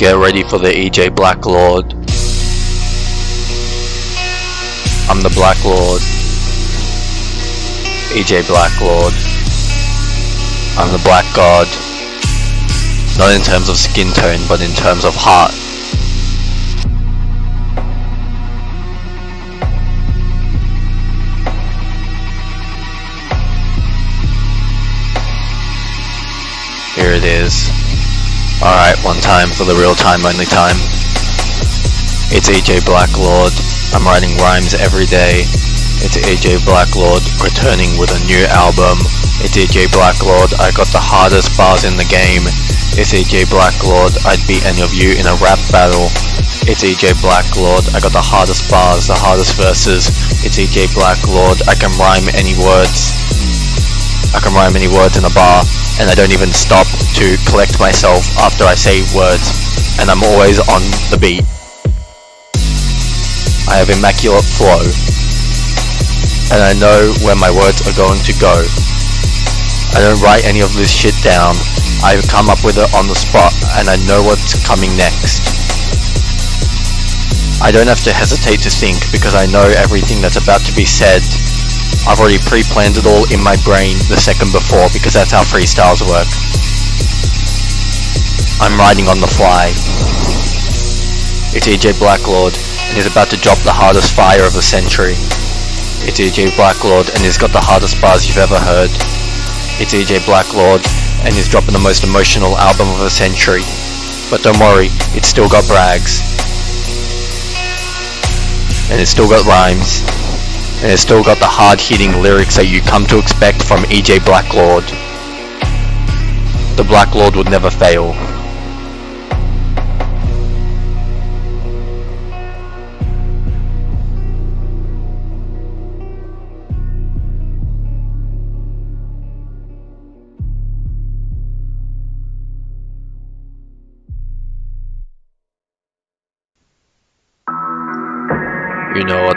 Get ready for the EJ Black Lord. I'm the Black Lord. EJ Black Lord. I'm the Black God. Not in terms of skin tone, but in terms of heart. Here it is. Alright, one time for the real time, only time. It's EJ Black Blacklord. I'm writing rhymes every day. It's AJ Blacklord returning with a new album. It's AJ Blacklord. I got the hardest bars in the game. It's AJ Blacklord. I'd beat any of you in a rap battle. It's AJ Blacklord. I got the hardest bars, the hardest verses. It's AJ Blacklord. I can rhyme any words. I can rhyme any words in a bar and I don't even stop to collect myself after I say words and I'm always on the beat. I have immaculate flow and I know where my words are going to go. I don't write any of this shit down. I've come up with it on the spot and I know what's coming next. I don't have to hesitate to think because I know everything that's about to be said I've already pre-planned it all in my brain the second before because that's how freestyles work. I'm riding on the fly. It's EJ Blacklord and he's about to drop the hardest fire of the century. It's EJ Blacklord and he's got the hardest bars you've ever heard. It's EJ Blacklord and he's dropping the most emotional album of the century. But don't worry, it's still got brags. And it's still got rhymes and it's still got the hard-hitting lyrics that you come to expect from EJ Blacklord. The Blacklord would never fail.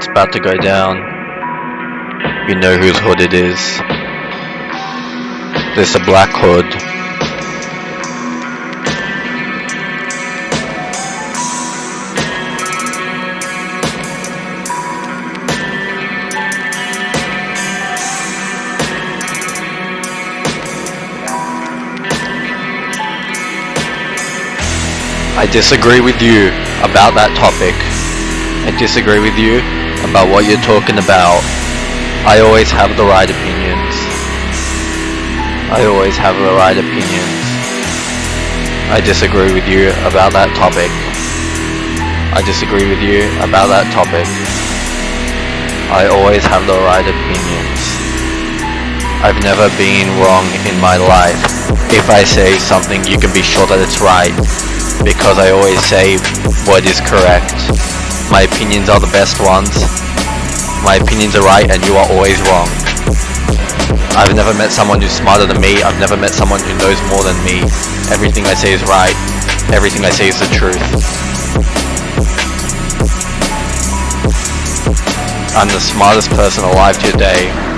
What's about to go down. You know whose hood it is. There's a black hood. I disagree with you about that topic. I disagree with you about what you're talking about. I always have the right opinions. I always have the right opinions. I disagree with you about that topic. I disagree with you about that topic. I always have the right opinions. I've never been wrong in my life. If I say something, you can be sure that it's right. Because I always say what is correct. My opinions are the best ones. My opinions are right and you are always wrong. I've never met someone who's smarter than me. I've never met someone who knows more than me. Everything I say is right. Everything I say is the truth. I'm the smartest person alive today.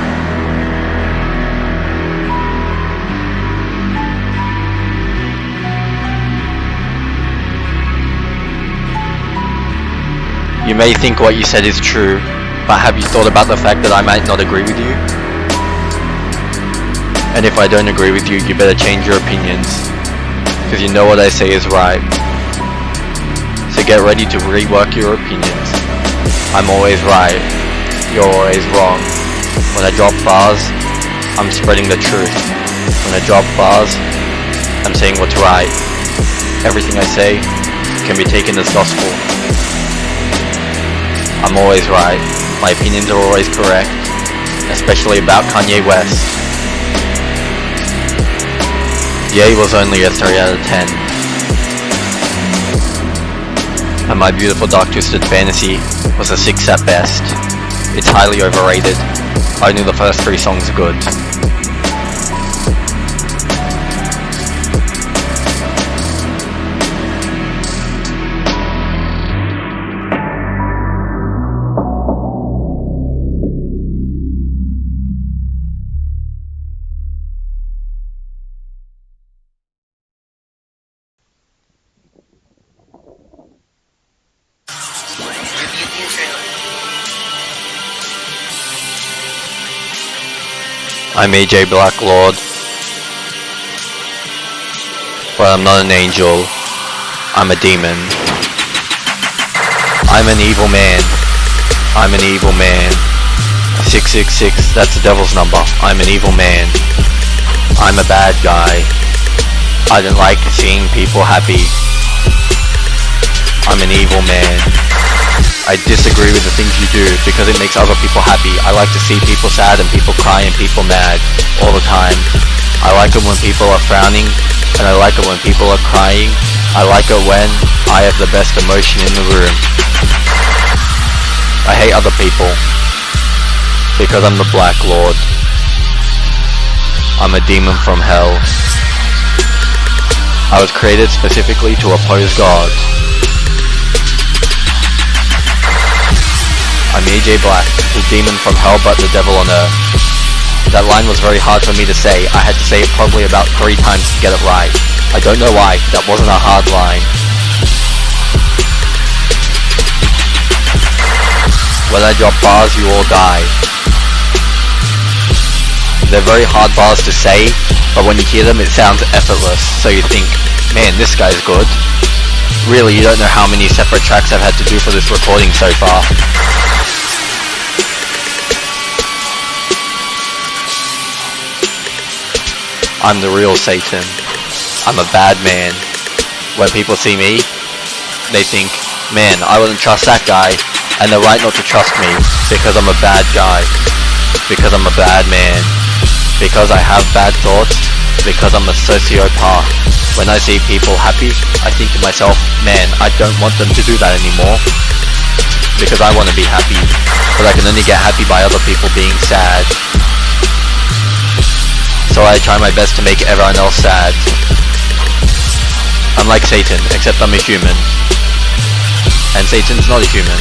You may think what you said is true, but have you thought about the fact that I might not agree with you? And if I don't agree with you, you better change your opinions. Because you know what I say is right. So get ready to rework your opinions. I'm always right. You're always wrong. When I drop bars, I'm spreading the truth. When I drop bars, I'm saying what's right. Everything I say can be taken as gospel. I'm always right. My opinions are always correct, especially about Kanye West. Ye was only a 3 out of 10. And my beautiful dark twisted fantasy was a 6 at best. It's highly overrated. Only the first three songs are good. I'm AJ Blacklord. But I'm not an angel. I'm a demon. I'm an evil man. I'm an evil man. 666, that's the devil's number. I'm an evil man. I'm a bad guy. I don't like seeing people happy. I'm an evil man. I disagree with the things you do because it makes other people happy. I like to see people sad and people cry and people mad all the time. I like it when people are frowning and I like it when people are crying. I like it when I have the best emotion in the room. I hate other people because I'm the Black Lord. I'm a demon from hell. I was created specifically to oppose God. I'm AJ Black, the demon from hell but the devil on earth. That line was very hard for me to say. I had to say it probably about three times to get it right. I don't know why, that wasn't a hard line. When I drop bars, you all die. They're very hard bars to say, but when you hear them it sounds effortless, so you think, man, this guy's good. Really, you don't know how many separate tracks I've had to do for this recording so far. I'm the real Satan. I'm a bad man. When people see me, they think, man, I wouldn't trust that guy, and they're right not to trust me, because I'm a bad guy, because I'm a bad man, because I have bad thoughts, because I'm a sociopath. When I see people happy, I think to myself, man, I don't want them to do that anymore, because I want to be happy, but I can only get happy by other people being sad, so I try my best to make everyone else sad. I'm like Satan, except I'm a human. And Satan's not a human.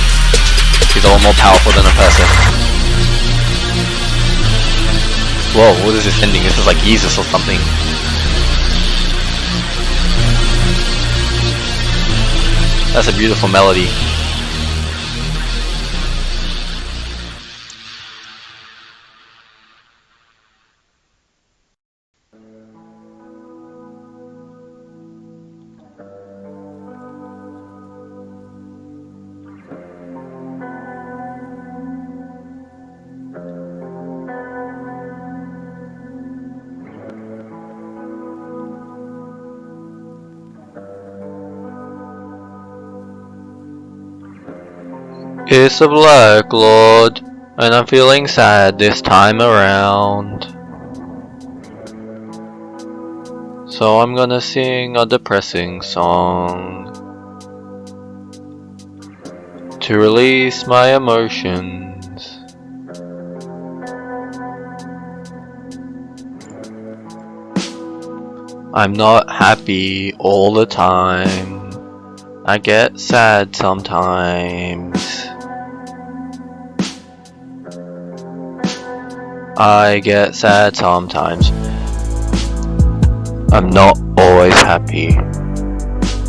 He's a lot more powerful than a person. Whoa, what is this ending? This is like Jesus or something. That's a beautiful melody. It's the Black Lord, and I'm feeling sad this time around. So I'm gonna sing a depressing song to release my emotions. I'm not happy all the time. I get sad sometimes. I get sad sometimes. I'm not always happy.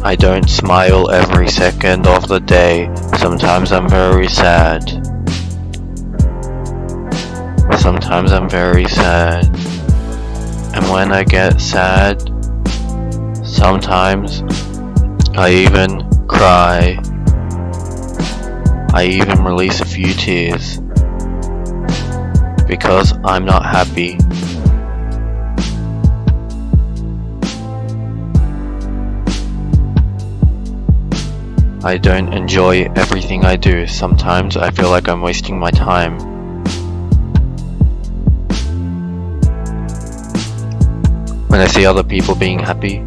I don't smile every second of the day. Sometimes I'm very sad. Sometimes I'm very sad. And when I get sad, sometimes I even cry. I even release a few tears because I'm not happy. I don't enjoy everything I do. Sometimes I feel like I'm wasting my time. When I see other people being happy,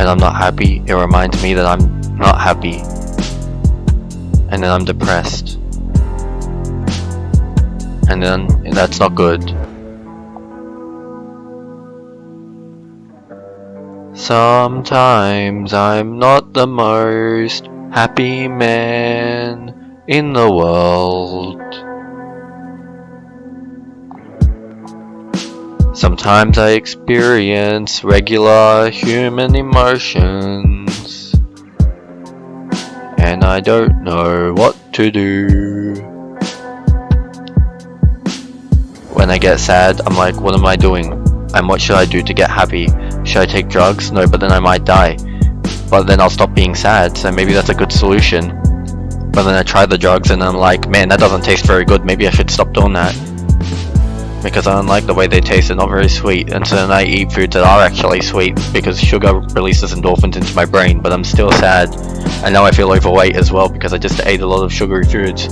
and I'm not happy, it reminds me that I'm not happy. And then I'm depressed. And then that's not good. Sometimes I'm not the most happy man in the world. Sometimes I experience regular human emotions and I don't know what to do. When I get sad, I'm like, what am I doing? And what should I do to get happy? Should I take drugs? No, but then I might die. But then I'll stop being sad, so maybe that's a good solution. But then I try the drugs and I'm like, man, that doesn't taste very good, maybe I should stop doing that. Because I don't like the way they taste, they're not very sweet, and so then I eat foods that are actually sweet, because sugar releases endorphins into my brain, but I'm still sad. And now I feel overweight as well, because I just ate a lot of sugary foods.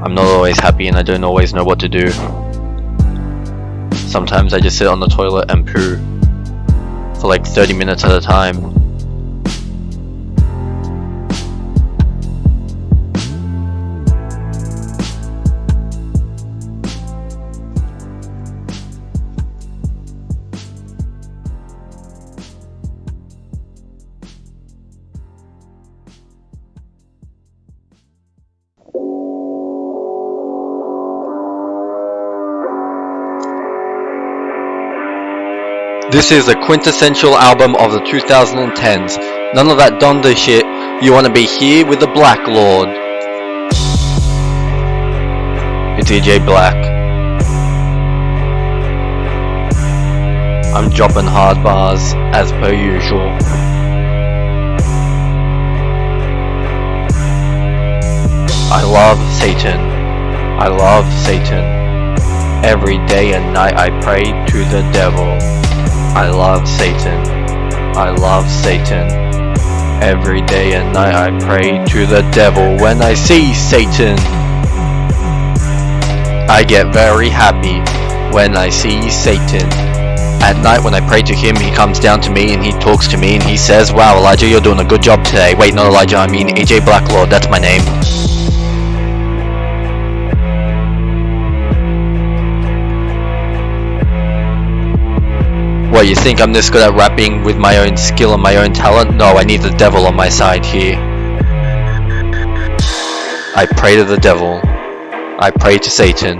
I'm not always happy and I don't always know what to do. Sometimes I just sit on the toilet and poo for like 30 minutes at a time. This is the quintessential album of the 2010s. None of that Donda shit. You wanna be here with the Black Lord. It's EJ Black. I'm dropping hard bars as per usual. I love Satan. I love Satan. Every day and night I pray to the devil. I love Satan. I love Satan. Every day and night I pray to the devil when I see Satan. I get very happy when I see Satan. At night when I pray to him, he comes down to me and he talks to me and he says, Wow, Elijah, you're doing a good job today. Wait, not Elijah, I mean AJ Blacklord, that's my name. What, you think I'm this good at rapping with my own skill and my own talent? No, I need the devil on my side here. I pray to the devil. I pray to Satan.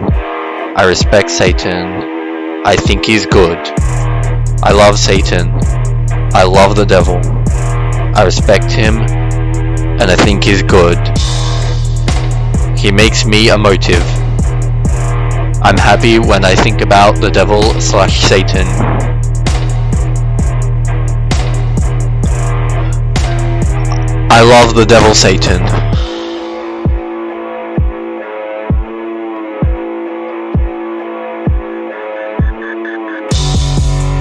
I respect Satan. I think he's good. I love Satan. I love the devil. I respect him. And I think he's good. He makes me a motive. I'm happy when I think about the devil slash Satan. I love the devil Satan.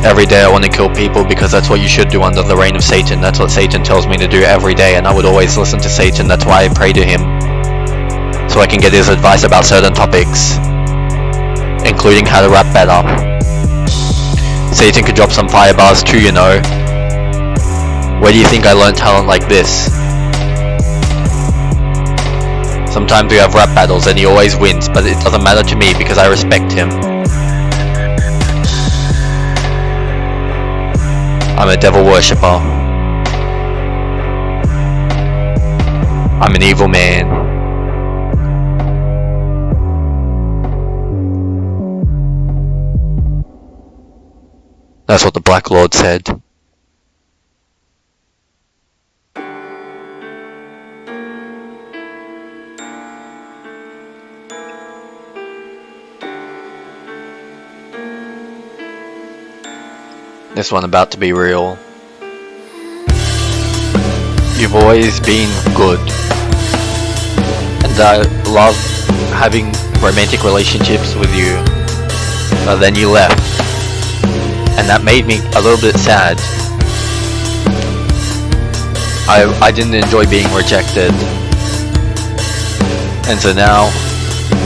Every day I want to kill people because that's what you should do under the reign of Satan. That's what Satan tells me to do every day and I would always listen to Satan. That's why I pray to him. So I can get his advice about certain topics. Including how to rap better. Satan could drop some fire bars too, you know. Where do you think I learned talent like this? Sometimes we have rap battles and he always wins, but it doesn't matter to me because I respect him. I'm a devil worshipper. I'm an evil man. That's what the Black Lord said. This one about to be real. You've always been good. And I love having romantic relationships with you. But then you left. And that made me a little bit sad. I, I didn't enjoy being rejected. And so now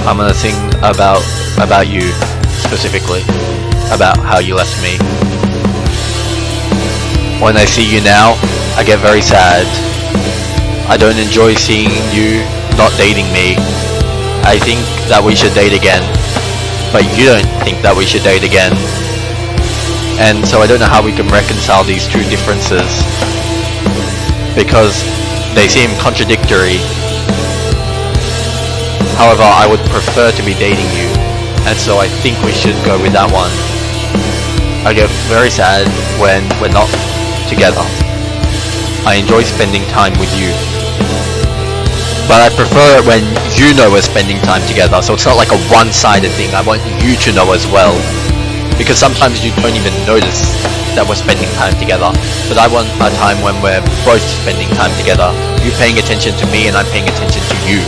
I'm gonna sing about about you specifically. About how you left me. When I see you now, I get very sad. I don't enjoy seeing you not dating me. I think that we should date again. But you don't think that we should date again. And so I don't know how we can reconcile these two differences. Because they seem contradictory. However, I would prefer to be dating you. And so I think we should go with that one. I get very sad when we're not together. I enjoy spending time with you. But I prefer it when you know we're spending time together, so it's not like a one-sided thing. I want you to know as well. Because sometimes you don't even notice that we're spending time together. But I want a time when we're both spending time together. You paying attention to me and I'm paying attention to you.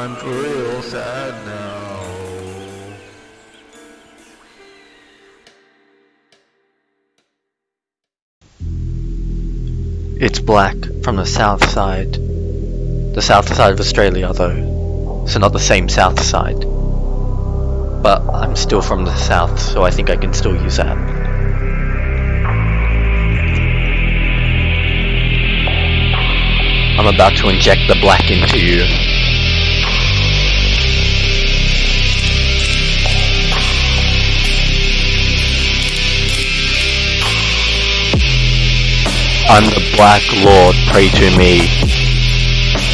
I'm real sad now. It's black from the south side. The south side of Australia, though. So not the same south side. But I'm still from the south, so I think I can still use that. I'm about to inject the black into you. I'm the Black Lord, pray to me.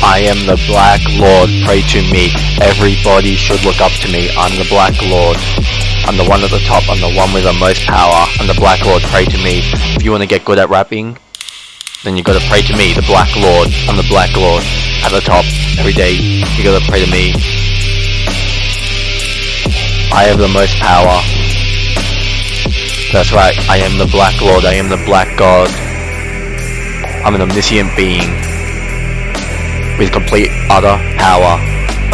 I am the Black Lord, pray to me. Everybody should look up to me. I'm the Black Lord. I'm the one at the top, I'm the one with the most power. I'm the Black Lord, pray to me. If you want to get good at rapping, then you gotta pray to me, the Black Lord. I'm the Black Lord. At the top, every day, you gotta pray to me. I have the most power. That's right, I am the Black Lord, I am the Black God. I'm an omniscient being with complete utter power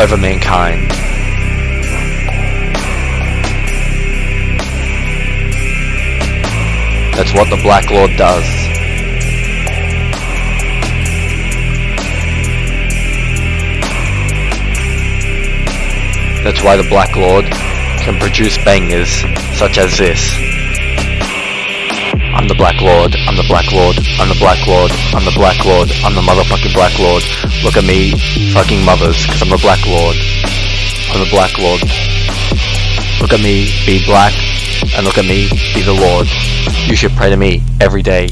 over mankind. That's what the Black Lord does. That's why the Black Lord can produce bangers such as this. I'm the Black Lord, I'm the Black Lord, I'm the Black Lord, I'm the Black Lord, I'm the motherfucking Black Lord. Look at me, fucking mothers, cause I'm the Black Lord. I'm the Black Lord. Look at me, be black, and look at me, be the Lord. You should pray to me every day.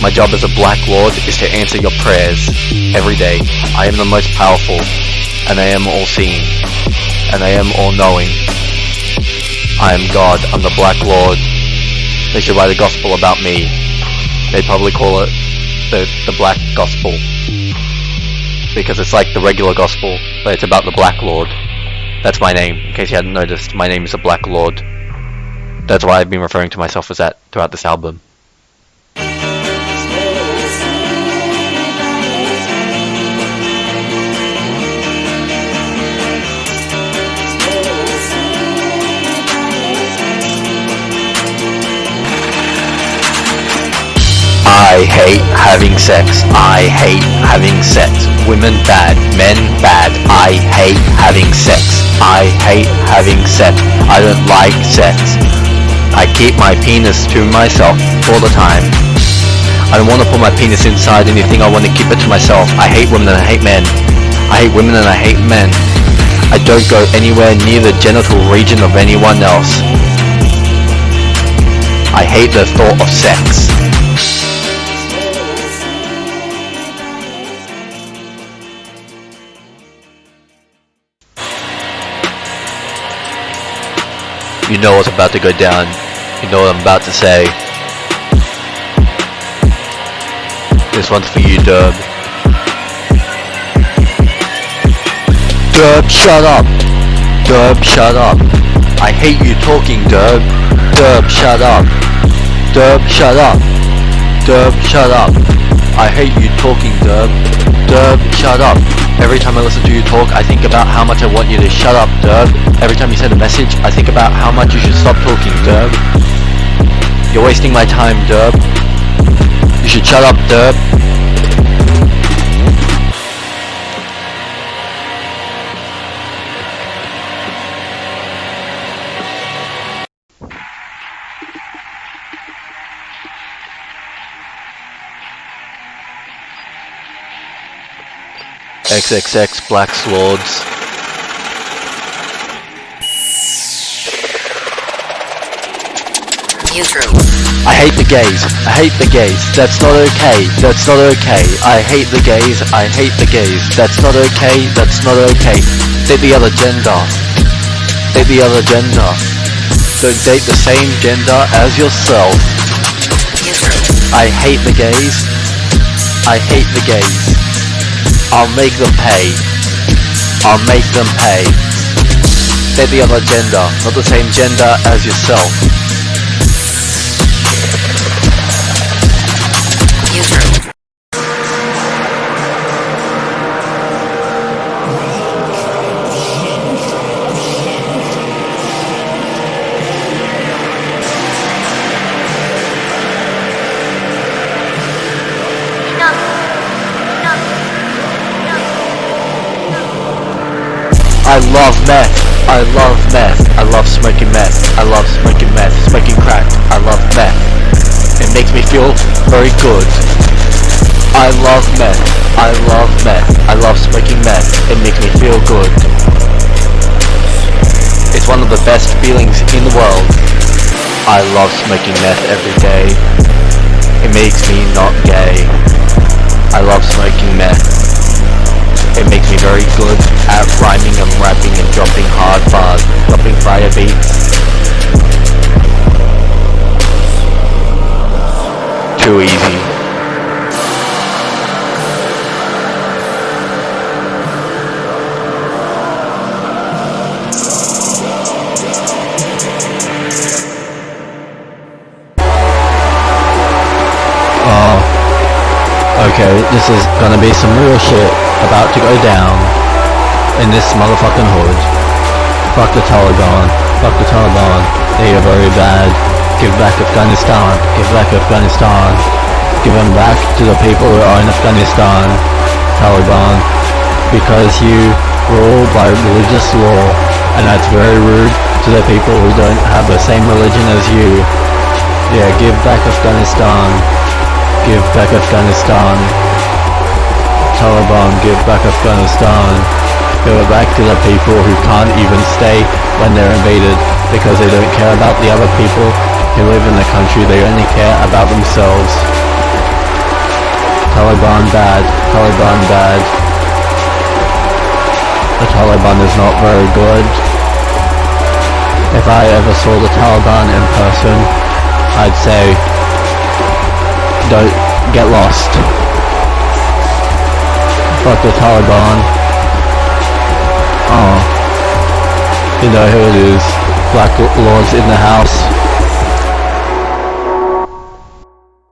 My job as a Black Lord is to answer your prayers every day. I am the most powerful, and I am all-seeing, and I am all-knowing. I am God, I'm the Black Lord. They should write a gospel about me. They'd probably call it the, the Black Gospel. Because it's like the regular gospel, but it's about the Black Lord. That's my name, in case you hadn't noticed. My name is the Black Lord. That's why I've been referring to myself as that throughout this album. I hate having sex. I hate having sex. Women bad, men bad. I hate having sex. I hate having sex. I don't like sex. I keep my penis to myself all the time. I don't want to put my penis inside anything. I want to keep it to myself. I hate women and I hate men. I hate women and I hate men. I don't go anywhere near the genital region of anyone else. I hate the thought of sex. You know what's about to go down. You know what I'm about to say. This one's for you, Dub. Dub, shut up! Dub, shut up! I hate you talking, Dub. Dub, shut up! Dub, shut up! Dub, shut up! I hate you talking, Derb. Dub, shut up. Every time I listen to you talk, I think about how much I want you to shut up, Derb. Every time you send a message, I think about how much you should stop talking, Derb. You're wasting my time, Derb. You should shut up, Derb. XXX Black Swords. I hate the gays. I hate the gays. That's not okay. That's not okay. I hate the gays. I hate the gays. That's not okay. That's not okay. Date the other gender. Date the other gender. Don't date the same gender as yourself. I hate the gays. I hate the gays. I'll make them pay. I'll make them pay. Date the other gender, not the same gender as yourself. I love meth. I love meth. I love smoking meth. I love smoking meth. Smoking crack. I love meth. It makes me feel very good. I love meth. I love meth. I love smoking meth. It makes me feel good. It's one of the best feelings in the world. I love smoking meth every day. It makes me not gay. I love smoking meth. It makes me very good at rhyming and rapping and dropping hard bars, dropping fire beats. Too easy. This is gonna be some real shit about to go down in this motherfucking hood. Fuck the Taliban. Fuck the Taliban. They are very bad. Give back Afghanistan. Give back Afghanistan. Give them back to the people who are in Afghanistan. Taliban. Because you rule by religious law. And that's very rude to the people who don't have the same religion as you. Yeah, give back Afghanistan. Give back Afghanistan. Taliban, give back Afghanistan. Give it back to the people who can't even stay when they're invaded because they don't care about the other people who live in the country. They only care about themselves. Taliban bad. Taliban bad. The Taliban is not very good. If I ever saw the Taliban in person, I'd say, don't get lost. Fuck the Taliban. Oh. You know who it is. Black Lords in the house.